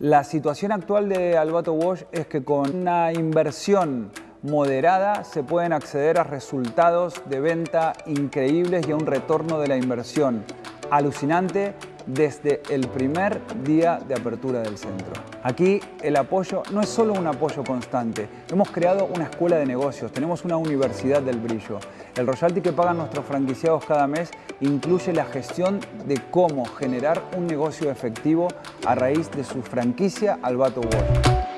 La situación actual de Albato Wash es que con una inversión moderada se pueden acceder a resultados de venta increíbles y a un retorno de la inversión. Alucinante desde el primer día de apertura del centro. Aquí el apoyo no es solo un apoyo constante, hemos creado una escuela de negocios, tenemos una universidad del brillo. El royalty que pagan nuestros franquiciados cada mes incluye la gestión de cómo generar un negocio efectivo a raíz de su franquicia Albato World.